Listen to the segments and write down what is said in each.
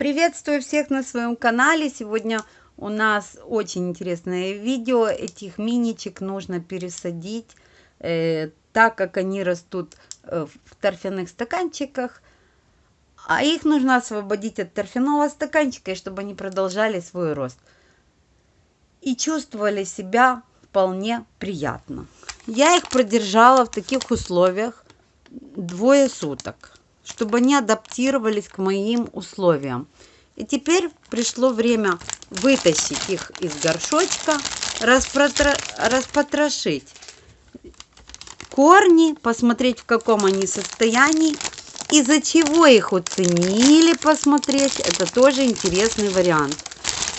Приветствую всех на своем канале. Сегодня у нас очень интересное видео. Этих миничек нужно пересадить, э, так как они растут э, в торфяных стаканчиках. А их нужно освободить от торфяного стаканчика, чтобы они продолжали свой рост. И чувствовали себя вполне приятно. Я их продержала в таких условиях двое суток чтобы они адаптировались к моим условиям. И теперь пришло время вытащить их из горшочка, распотро... распотрошить корни, посмотреть, в каком они состоянии, из-за чего их оценили, посмотреть. Это тоже интересный вариант.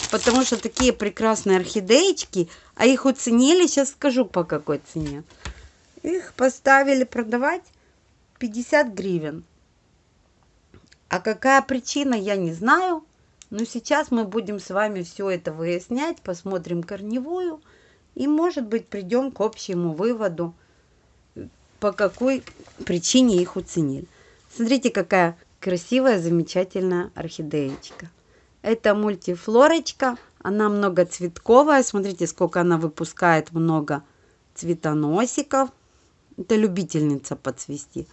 Потому что такие прекрасные орхидеечки, а их оценили, сейчас скажу по какой цене. Их поставили продавать 50 гривен. А какая причина, я не знаю. Но сейчас мы будем с вами все это выяснять, посмотрим корневую. И, может быть, придем к общему выводу, по какой причине их уценили. Смотрите, какая красивая, замечательная орхидеечка. Это мультифлорочка. Она многоцветковая. Смотрите, сколько она выпускает много цветоносиков. Это любительница подцвести.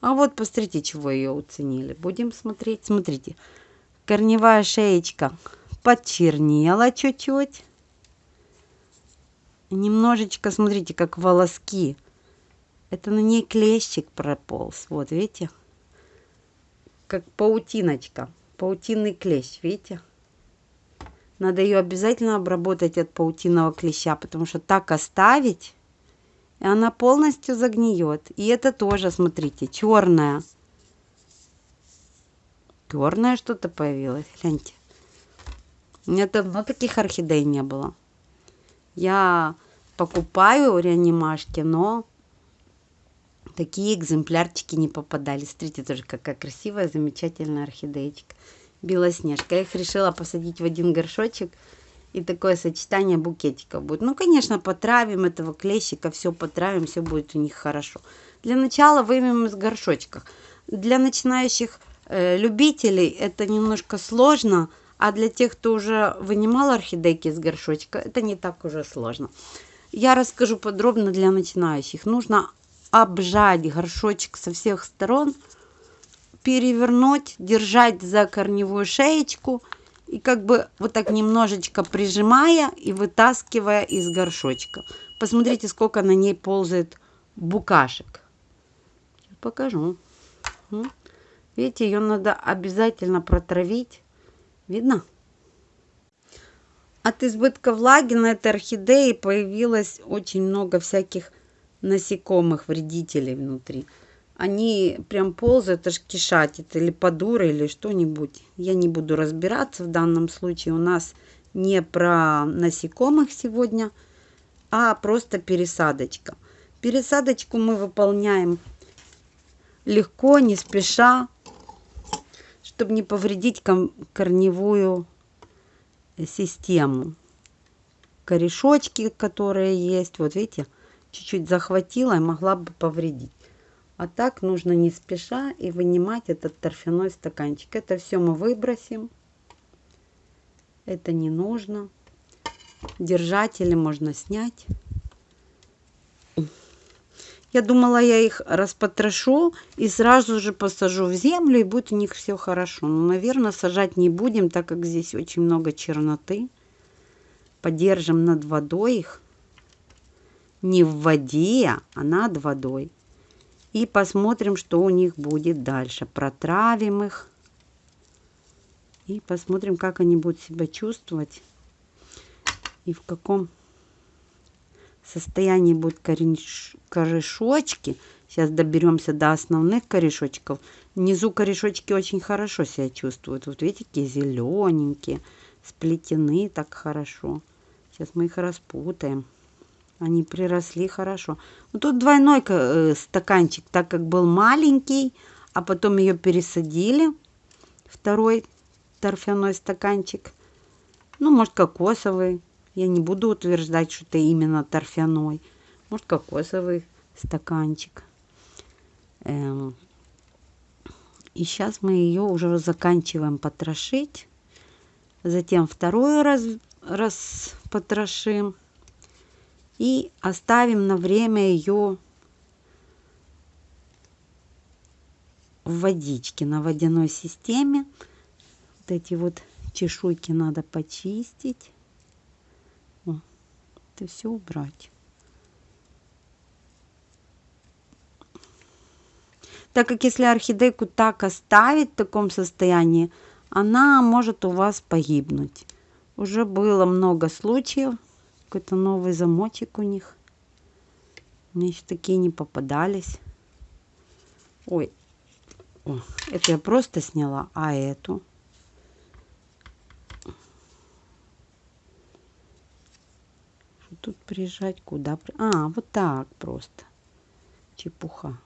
А вот посмотрите, чего ее уценили. Будем смотреть. Смотрите, корневая шеечка подчернела чуть-чуть. Немножечко, смотрите, как волоски. Это на ней клещик прополз. Вот, видите? Как паутиночка. Паутинный клещ, видите? Надо ее обязательно обработать от паутинного клеща, потому что так оставить и она полностью загниет. И это тоже, смотрите, черная. Черное что-то появилось, гляньте. У меня давно таких орхидей не было. Я покупаю реанимашки, но такие экземплярчики не попадали. Смотрите, тоже какая красивая, замечательная орхидеечка. Белоснежка. Я их решила посадить в один горшочек – и такое сочетание букетиков будет. Ну, конечно, потравим этого клещика, все потравим, все будет у них хорошо. Для начала вымем из горшочков. Для начинающих э, любителей это немножко сложно, а для тех, кто уже вынимал орхидейки из горшочка, это не так уже сложно. Я расскажу подробно для начинающих. Нужно обжать горшочек со всех сторон, перевернуть, держать за корневую шеечку – и как бы вот так немножечко прижимая и вытаскивая из горшочка. Посмотрите, сколько на ней ползает букашек. Покажу. Видите, ее надо обязательно протравить. Видно? От избытка влаги на этой орхидее появилось очень много всяких насекомых, вредителей внутри они прям ползают, аж кишатит, или подуры, или что-нибудь. Я не буду разбираться в данном случае. У нас не про насекомых сегодня, а просто пересадочка. Пересадочку мы выполняем легко, не спеша, чтобы не повредить корневую систему. Корешочки, которые есть, вот видите, чуть-чуть захватила и могла бы повредить. А так нужно не спеша и вынимать этот торфяной стаканчик. Это все мы выбросим. Это не нужно. Держатели можно снять. Я думала, я их распотрошу и сразу же посажу в землю, и будет у них все хорошо. Но, наверное, сажать не будем, так как здесь очень много черноты. Подержим над водой их. Не в воде, а над водой и посмотрим, что у них будет дальше. Протравим их и посмотрим, как они будут себя чувствовать и в каком состоянии будут кореш... корешочки. Сейчас доберемся до основных корешочков. Внизу корешочки очень хорошо себя чувствуют. Вот видите, какие зелененькие, сплетены так хорошо. Сейчас мы их распутаем. Они приросли хорошо. Ну, тут двойной э, стаканчик, так как был маленький, а потом ее пересадили. Второй торфяной стаканчик. Ну, может, кокосовый. Я не буду утверждать, что это именно торфяной. Может, кокосовый стаканчик. Эм. И сейчас мы ее уже заканчиваем потрошить. Затем второй раз, раз потрошим. И оставим на время ее в водичке, на водяной системе. Вот эти вот чешуйки надо почистить. О, это все убрать. Так как если орхидейку так оставить в таком состоянии, она может у вас погибнуть. Уже было много случаев. Какой-то новый замочек у них. Мне еще такие не попадались. Ой, О, это я просто сняла, а эту? Тут прижать? Куда? А, вот так просто. Чепуха.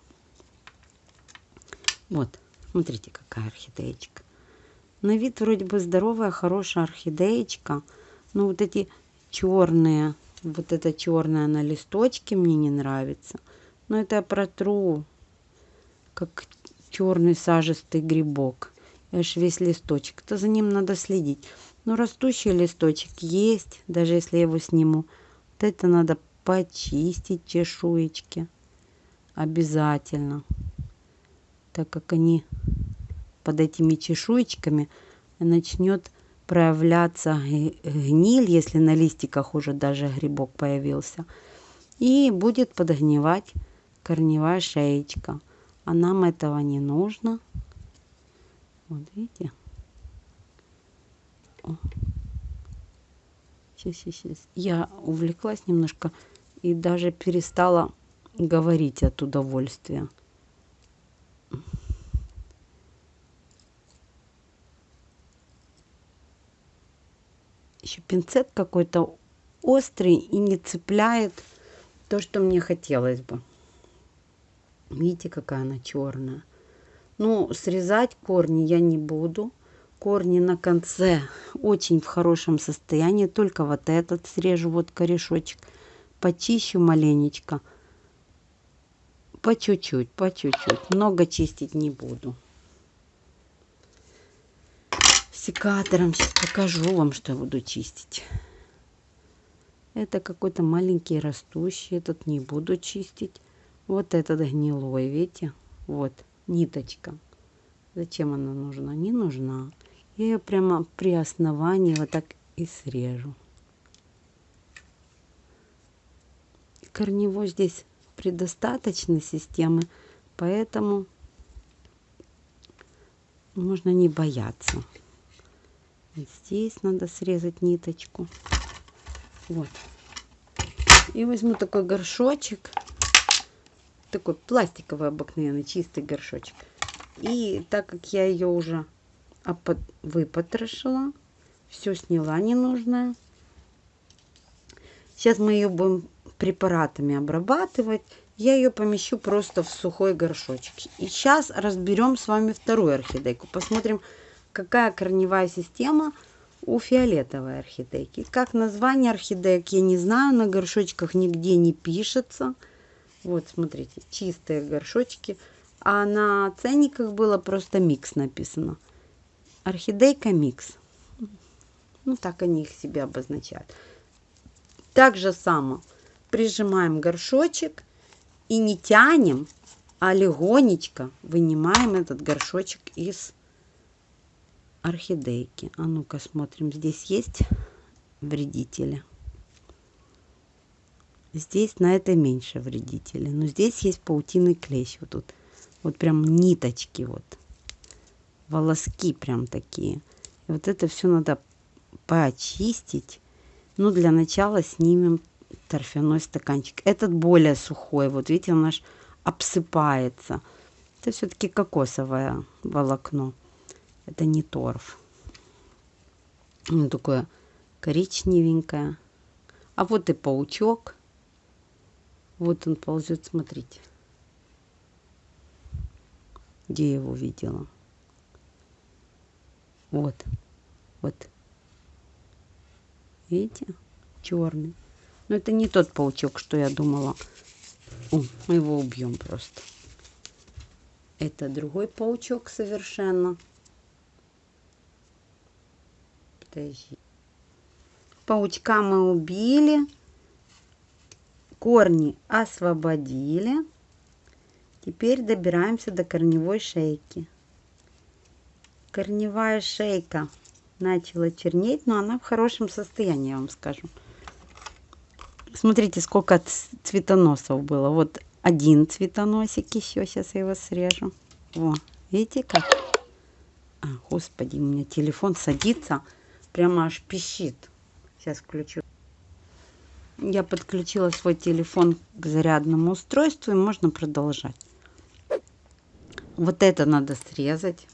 Вот, смотрите, какая орхидеечка. На вид вроде бы здоровая, хорошая орхидеечка. Но вот эти черные, вот это черное на листочке мне не нравится. Но это я протру, как черный сажистый грибок. Аж весь листочек. То за ним надо следить. Но растущий листочек есть, даже если я его сниму. Вот это надо почистить чешуечки. Обязательно так как они под этими чешуечками начнет проявляться гниль, если на листиках уже даже грибок появился. И будет подгнивать корневая шеечка. А нам этого не нужно. Вот видите? О. Сейчас, сейчас, сейчас. Я увлеклась немножко и даже перестала говорить от удовольствия. Еще пинцет какой-то острый и не цепляет то, что мне хотелось бы. Видите, какая она черная. Ну, срезать корни я не буду. Корни на конце очень в хорошем состоянии. Только вот этот срежу, вот корешочек. Почищу маленечко. По чуть-чуть, по чуть-чуть. Много чистить не буду секатором. Сейчас покажу вам, что я буду чистить. Это какой-то маленький растущий. Этот не буду чистить. Вот этот гнилой, видите? Вот, ниточка. Зачем она нужна? Не нужна. Я ее прямо при основании вот так и срежу. Корневой здесь предостаточно системы, поэтому можно не бояться. Здесь надо срезать ниточку. Вот. И возьму такой горшочек. Такой пластиковый обыкновенный, чистый горшочек. И так как я ее уже выпотрошила, все сняла ненужное. Сейчас мы ее будем препаратами обрабатывать. Я ее помещу просто в сухой горшочек. И сейчас разберем с вами вторую орхидейку. Посмотрим, какая корневая система у фиолетовой орхидейки. Как название орхидеек я не знаю, на горшочках нигде не пишется. Вот, смотрите, чистые горшочки. А на ценниках было просто микс написано. Орхидейка микс. Ну, так они их себе обозначают. Так же само прижимаем горшочек и не тянем, а легонечко вынимаем этот горшочек из орхидейки. А ну-ка смотрим, здесь есть вредители. Здесь на это меньше вредители. Но здесь есть паутинный клещ. Вот тут. Вот прям ниточки вот. Волоски прям такие. И вот это все надо почистить. Ну, для начала снимем торфяной стаканчик. Этот более сухой. Вот видите, он аж обсыпается. Это все-таки кокосовое волокно. Это не торф. Он такое коричневенькое. А вот и паучок. Вот он ползет, смотрите. Где я его видела? Вот. Вот. Видите? Черный. Но это не тот паучок, что я думала. О, мы его убьем просто. Это другой паучок совершенно. Подожди. Паучка мы убили. Корни освободили. Теперь добираемся до корневой шейки. Корневая шейка начала чернеть, но она в хорошем состоянии, я вам скажу. Смотрите, сколько цветоносов было. Вот один цветоносик еще. Сейчас я его срежу. О, видите как? А, господи, у меня телефон садится. Прямо аж пищит. Сейчас включу. Я подключила свой телефон к зарядному устройству и можно продолжать. Вот это надо срезать.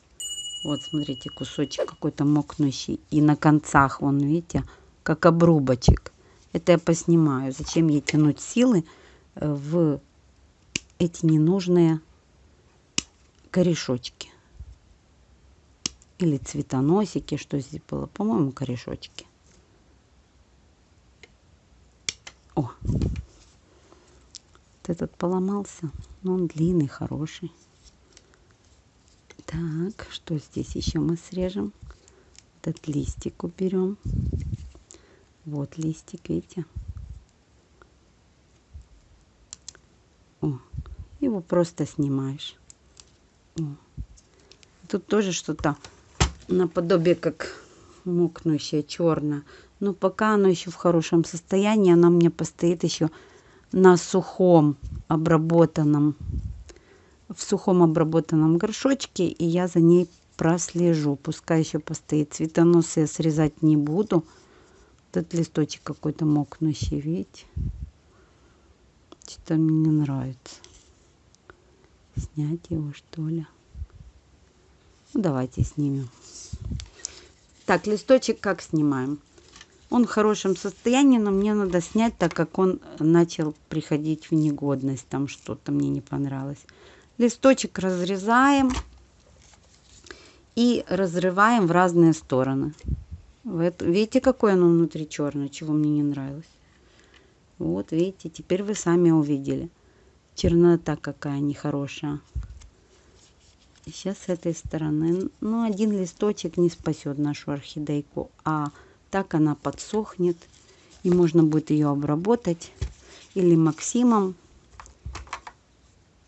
Вот, смотрите, кусочек какой-то мокнущий. И на концах, вон, видите, как обрубочек. Это я поснимаю. Зачем ей тянуть силы э, в эти ненужные корешочки. Или цветоносики, что здесь было. По-моему, корешочки. О, вот этот поломался, но он длинный, хороший. Так, что здесь еще мы срежем? Этот листик уберем. Вот листик, видите? О, его просто снимаешь. О. Тут тоже что-то наподобие как мокнущее черное. Но пока оно еще в хорошем состоянии, оно мне постоит еще на сухом обработанном, в сухом обработанном горшочке, и я за ней прослежу. Пускай еще постоит. Цветоносы я срезать не буду. Этот листочек какой-то мокнущий, видите? Что-то мне не нравится. Снять его, что ли? Ну, давайте снимем. Так, листочек как снимаем? Он в хорошем состоянии, но мне надо снять, так как он начал приходить в негодность. Там что-то мне не понравилось. Листочек разрезаем и разрываем в разные стороны. Видите, какой оно внутри черное, чего мне не нравилось. Вот, видите, теперь вы сами увидели. Чернота какая нехорошая. Сейчас с этой стороны. Ну, один листочек не спасет нашу орхидейку, а так она подсохнет. И можно будет ее обработать или Максимом,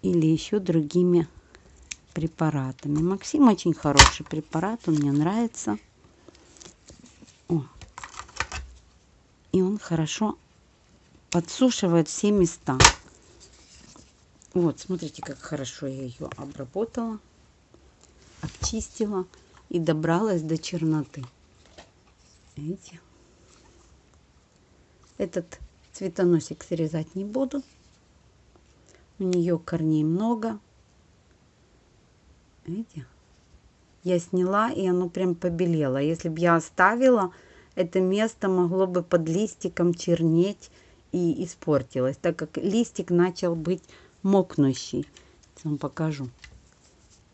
или еще другими препаратами. Максим очень хороший препарат, он мне нравится. О. И он хорошо подсушивает все места. Вот, смотрите, как хорошо я ее обработала обчистила и добралась до черноты. Видите? Этот цветоносик срезать не буду. У нее корней много. Видите? Я сняла, и оно прям побелело. Если бы я оставила, это место могло бы под листиком чернеть и испортилось, так как листик начал быть мокнущий. Сейчас вам покажу.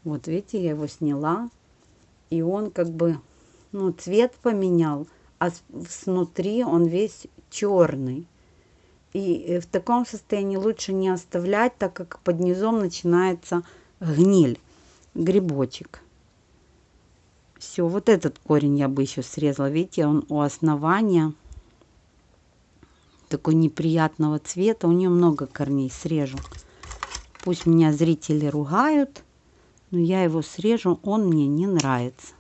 Вот видите, я его сняла. И он как бы, ну, цвет поменял, а снутри он весь черный. И э, в таком состоянии лучше не оставлять, так как под низом начинается гниль, грибочек. Все, вот этот корень я бы еще срезала. Видите, он у основания такой неприятного цвета. У нее много корней, срежу. Пусть меня зрители ругают но я его срежу, он мне не нравится.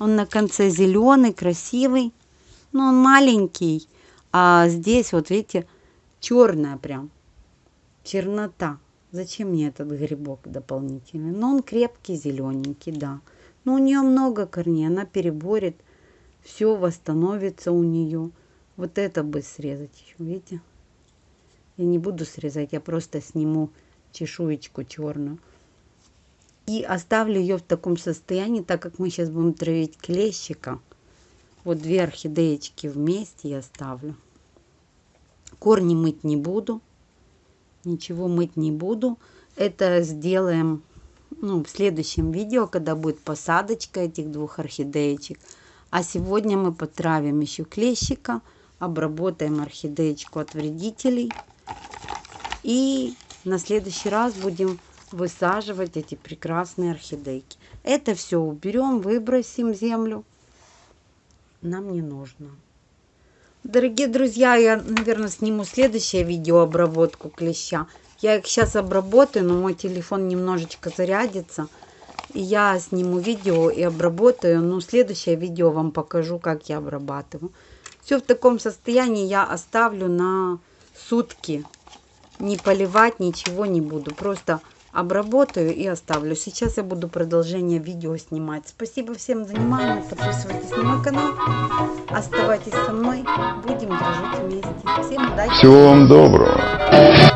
Он на конце зеленый, красивый, но он маленький. А здесь, вот видите, черная прям, чернота. Зачем мне этот грибок дополнительный? Но он крепкий, зелененький, да. Но у нее много корней, она переборет, все восстановится у нее. Вот это бы срезать еще, видите? Я не буду срезать, я просто сниму чешуечку черную и оставлю ее в таком состоянии, так как мы сейчас будем травить клещика. Вот две орхидеечки вместе я ставлю. Корни мыть не буду. Ничего мыть не буду. Это сделаем ну, в следующем видео, когда будет посадочка этих двух орхидеечек. А сегодня мы потравим еще клещика, обработаем орхидеечку от вредителей. И на следующий раз будем высаживать эти прекрасные орхидейки. Это все уберем, выбросим землю. Нам не нужно. Дорогие друзья, я, наверное, сниму следующее видео обработку клеща. Я их сейчас обработаю, но мой телефон немножечко зарядится. И я сниму видео и обработаю. Ну, следующее видео вам покажу, как я обрабатываю. Все в таком состоянии я оставлю на сутки. Не поливать, ничего не буду. Просто обработаю и оставлю. Сейчас я буду продолжение видео снимать. Спасибо всем за внимание. Подписывайтесь на мой канал. Оставайтесь со мной. Будем дружить вместе. Всем удачи. Всего вам доброго.